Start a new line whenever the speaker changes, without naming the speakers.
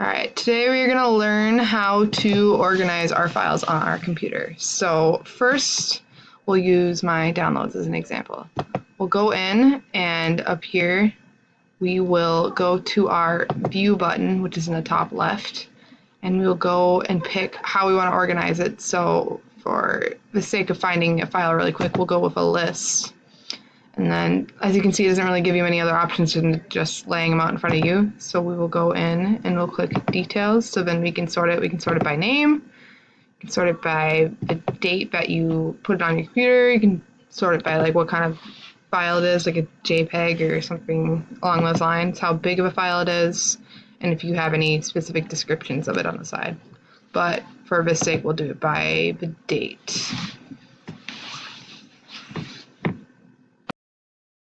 Alright, today we're going to learn how to organize our files on our computer. So first, we'll use my downloads as an example. We'll go in and up here, we will go to our view button, which is in the top left, and we'll go and pick how we want to organize it. So for the sake of finding a file really quick, we'll go with a list. And then, as you can see, it doesn't really give you many other options than just laying them out in front of you. So we will go in and we'll click details. So then we can sort it. We can sort it by name. You can sort it by the date that you put it on your computer. You can sort it by like what kind of file it is, like a JPEG or something along those lines, how big of a file it is, and if you have any specific descriptions of it on the side. But for this sake, we'll do it by the date.